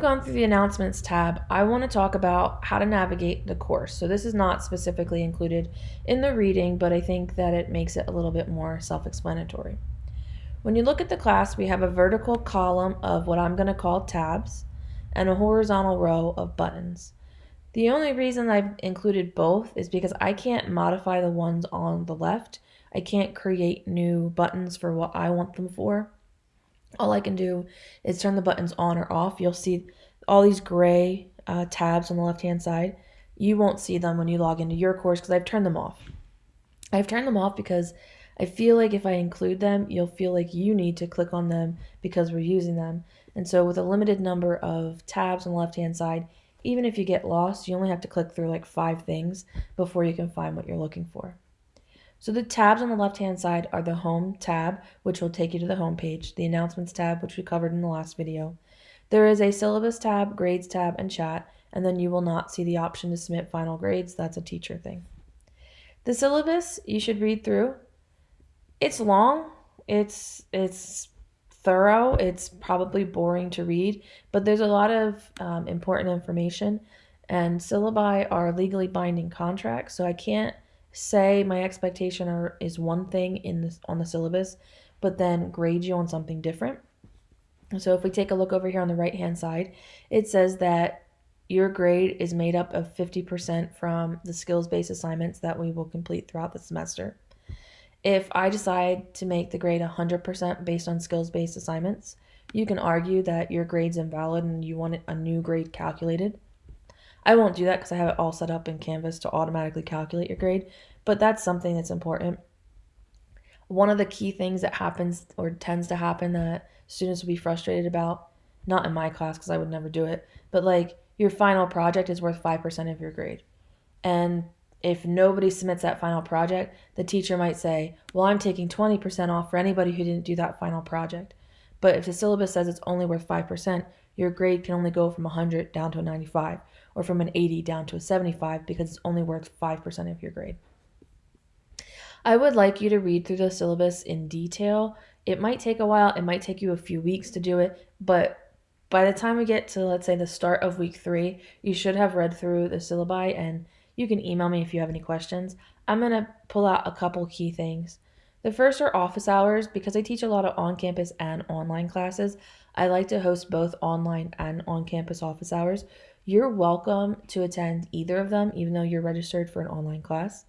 Gone through the announcements tab, I want to talk about how to navigate the course. So this is not specifically included in the reading, but I think that it makes it a little bit more self-explanatory. When you look at the class, we have a vertical column of what I'm going to call tabs and a horizontal row of buttons. The only reason I've included both is because I can't modify the ones on the left. I can't create new buttons for what I want them for all I can do is turn the buttons on or off. You'll see all these gray uh, tabs on the left hand side. You won't see them when you log into your course because I've turned them off. I've turned them off because I feel like if I include them, you'll feel like you need to click on them because we're using them. And so with a limited number of tabs on the left hand side, even if you get lost, you only have to click through like five things before you can find what you're looking for. So the tabs on the left-hand side are the Home tab, which will take you to the home page, the Announcements tab, which we covered in the last video. There is a Syllabus tab, Grades tab, and Chat, and then you will not see the option to submit final grades. That's a teacher thing. The syllabus you should read through. It's long. It's it's thorough. It's probably boring to read, but there's a lot of um, important information. And syllabi are legally binding contracts, so I can't say my expectation are, is one thing in this on the syllabus, but then grade you on something different. So if we take a look over here on the right hand side, it says that your grade is made up of 50% from the skills-based assignments that we will complete throughout the semester. If I decide to make the grade 100% based on skills-based assignments, you can argue that your grade's invalid and you want a new grade calculated. I won't do that because I have it all set up in Canvas to automatically calculate your grade, but that's something that's important. One of the key things that happens or tends to happen that students will be frustrated about, not in my class because I would never do it, but like your final project is worth 5% of your grade. And if nobody submits that final project, the teacher might say, Well, I'm taking 20% off for anybody who didn't do that final project. But if the syllabus says it's only worth 5%, your grade can only go from 100 down to a 95 or from an 80 down to a 75 because it's only worth 5% of your grade. I would like you to read through the syllabus in detail. It might take a while, it might take you a few weeks to do it, but by the time we get to, let's say, the start of week three, you should have read through the syllabi and you can email me if you have any questions. I'm going to pull out a couple key things. The first are office hours. Because I teach a lot of on campus and online classes, I like to host both online and on campus office hours. You're welcome to attend either of them, even though you're registered for an online class.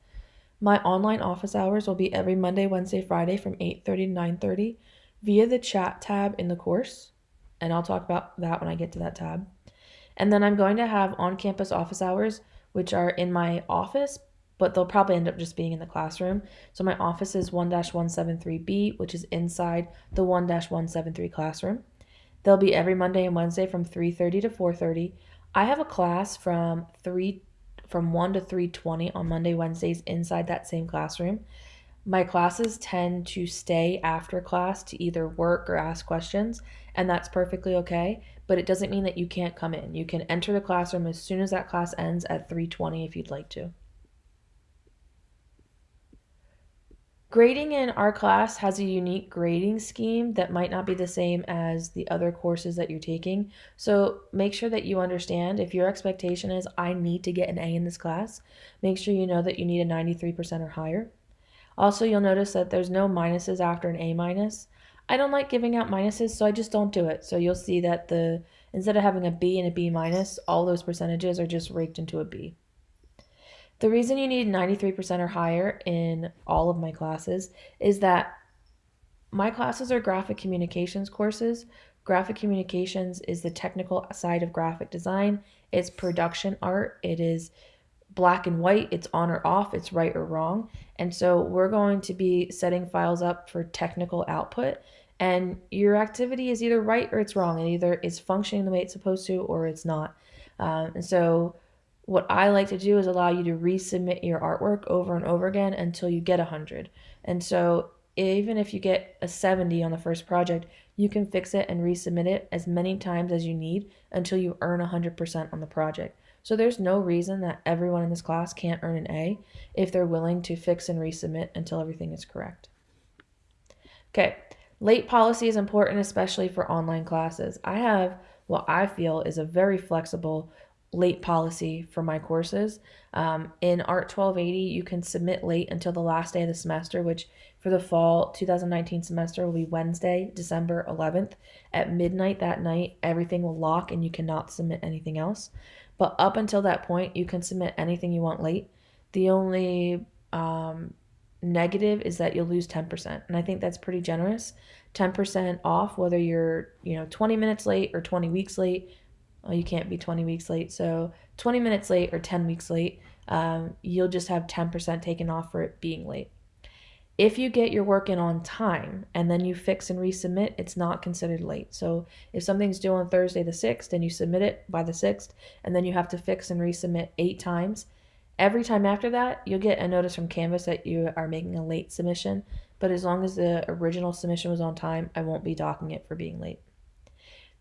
My online office hours will be every Monday, Wednesday, Friday from 8:30 to 9:30 via the chat tab in the course, and I'll talk about that when I get to that tab. And then I'm going to have on-campus office hours which are in my office, but they'll probably end up just being in the classroom. So my office is 1-173B, which is inside the 1-173 classroom. They'll be every Monday and Wednesday from 3:30 to 4:30. I have a class from 3 from 1 to 3:20 on Monday, Wednesdays inside that same classroom. My classes tend to stay after class to either work or ask questions, and that's perfectly okay, but it doesn't mean that you can't come in. You can enter the classroom as soon as that class ends at 3:20 if you'd like to. Grading in our class has a unique grading scheme that might not be the same as the other courses that you're taking. So make sure that you understand if your expectation is I need to get an A in this class, make sure you know that you need a 93% or higher. Also, you'll notice that there's no minuses after an A minus. I don't like giving out minuses, so I just don't do it. So you'll see that the instead of having a B and a B minus, all those percentages are just raked into a B. The reason you need 93% or higher in all of my classes is that my classes are graphic communications courses. Graphic communications is the technical side of graphic design. It's production art. It is black and white. It's on or off. It's right or wrong. And so we're going to be setting files up for technical output. And your activity is either right or it's wrong. It either is functioning the way it's supposed to or it's not. Um, and so what I like to do is allow you to resubmit your artwork over and over again until you get 100. And so even if you get a 70 on the first project, you can fix it and resubmit it as many times as you need until you earn 100% on the project. So there's no reason that everyone in this class can't earn an A if they're willing to fix and resubmit until everything is correct. Okay, late policy is important, especially for online classes. I have what I feel is a very flexible late policy for my courses. Um, in ART 1280, you can submit late until the last day of the semester, which for the fall 2019 semester will be Wednesday, December 11th at midnight that night. Everything will lock and you cannot submit anything else. But up until that point, you can submit anything you want late. The only um, negative is that you'll lose 10%. And I think that's pretty generous. 10% off, whether you're, you know, 20 minutes late or 20 weeks late. Well, you can't be 20 weeks late. So 20 minutes late or 10 weeks late, um, you'll just have 10% taken off for it being late. If you get your work in on time and then you fix and resubmit, it's not considered late. So if something's due on Thursday the 6th and you submit it by the 6th and then you have to fix and resubmit eight times, every time after that, you'll get a notice from Canvas that you are making a late submission. But as long as the original submission was on time, I won't be docking it for being late.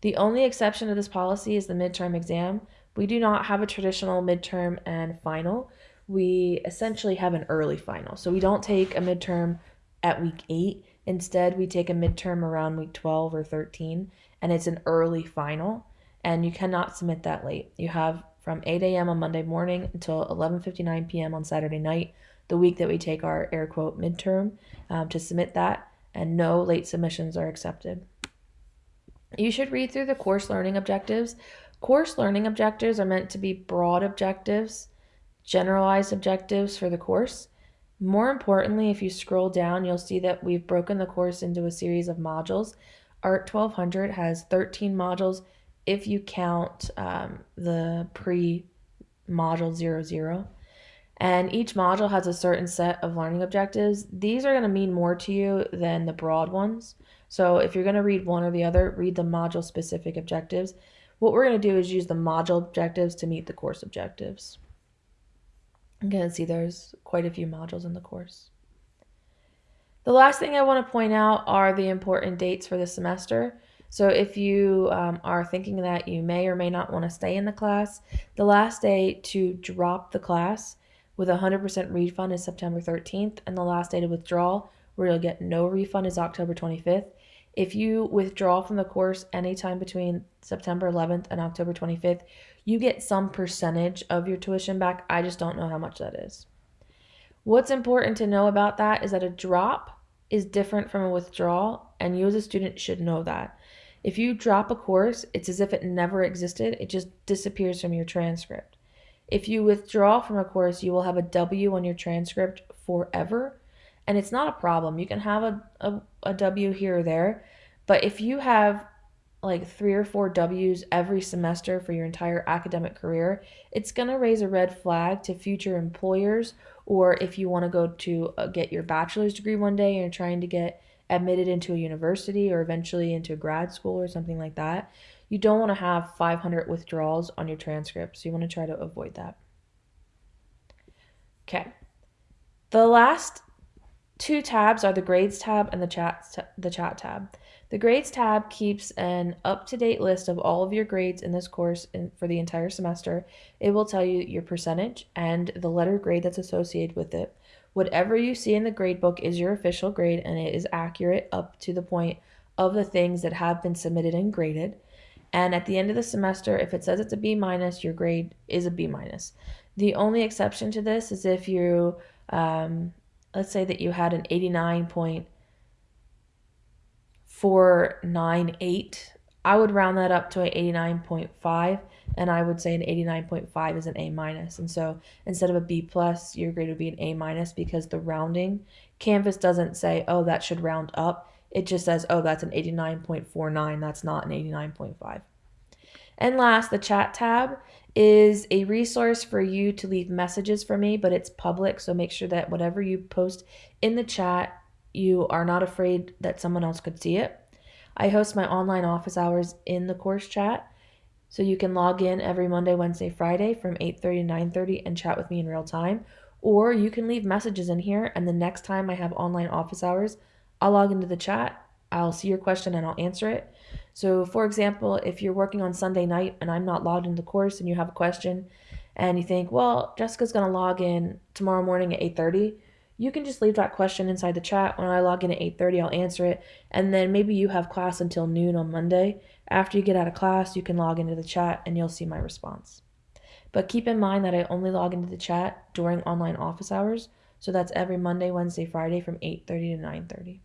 The only exception to this policy is the midterm exam. We do not have a traditional midterm and final. We essentially have an early final. So we don't take a midterm at week eight. Instead, we take a midterm around week 12 or 13, and it's an early final. And you cannot submit that late. You have from 8 a.m. on Monday morning until 11:59 p.m. on Saturday night, the week that we take our air quote midterm, um, to submit that, and no late submissions are accepted. You should read through the course learning objectives. Course learning objectives are meant to be broad objectives, generalized objectives for the course. More importantly, if you scroll down, you'll see that we've broken the course into a series of modules. ART 1200 has 13 modules if you count um, the pre module 00. And each module has a certain set of learning objectives. These are going to mean more to you than the broad ones. So if you're going to read one or the other, read the module specific objectives. What we're going to do is use the module objectives to meet the course objectives. Can see there's quite a few modules in the course. The last thing I want to point out are the important dates for the semester. So if you um, are thinking that you may or may not want to stay in the class, the last day to drop the class with a 100% refund is September 13th, and the last day to withdraw, where you'll get no refund, is October 25th. If you withdraw from the course anytime between September 11th and October 25th, you get some percentage of your tuition back. I just don't know how much that is. What's important to know about that is that a drop is different from a withdrawal, and you as a student should know that. If you drop a course, it's as if it never existed, it just disappears from your transcript. If you withdraw from a course, you will have a W on your transcript forever and it's not a problem. You can have a, a, a W here or there, but if you have like three or four W's every semester for your entire academic career, it's going to raise a red flag to future employers. Or if you want to go to uh, get your bachelor's degree one day and you're trying to get admitted into a university or eventually into grad school or something like that, you don't want to have 500 withdrawals on your transcript. So you want to try to avoid that. Okay. The last two tabs are the grades tab and the chat the chat tab. The grades tab keeps an up-to-date list of all of your grades in this course in, for the entire semester. It will tell you your percentage and the letter grade that's associated with it. Whatever you see in the grade book is your official grade and it is accurate up to the point of the things that have been submitted and graded. And at the end of the semester, if it says it's a B minus, your grade is a B minus. The only exception to this is if you um, let's say that you had an 89.498, I would round that up to an 89.5 and I would say an 89.5 is an A minus. And so instead of a B plus, your grade would be an A minus because the rounding, Canvas doesn't say, oh, that should round up. It just says, oh, that's an 89.49. That's not an 89.5. And last, the chat tab is a resource for you to leave messages for me, but it's public. So make sure that whatever you post in the chat, you are not afraid that someone else could see it. I host my online office hours in the course chat. So you can log in every Monday, Wednesday, Friday from 8:30 to 9:30 and chat with me in real time, or you can leave messages in here and the next time I have online office hours, I'll log into the chat, I'll see your question and I'll answer it. So, for example, if you're working on Sunday night and I'm not logged into the course and you have a question and you think, well, Jessica's going to log in tomorrow morning at 8:30, you can just leave that question inside the chat. When I log in at 8:30, I'll answer it, and then maybe you have class until noon on Monday. After you get out of class, you can log into the chat and you'll see my response. But keep in mind that I only log into the chat during online office hours, so that's every Monday, Wednesday, Friday from 8:30 to 9:30.